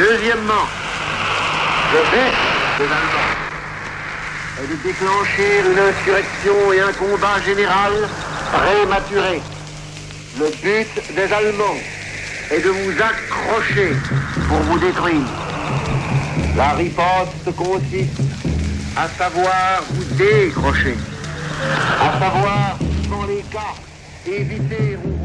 Deuxièmement, le but des Allemands est de déclencher une insurrection et un combat général prématuré. Le but des Allemands est de vous accrocher pour vous détruire. La riposte consiste à savoir vous décrocher, à savoir, dans les cas, éviter ou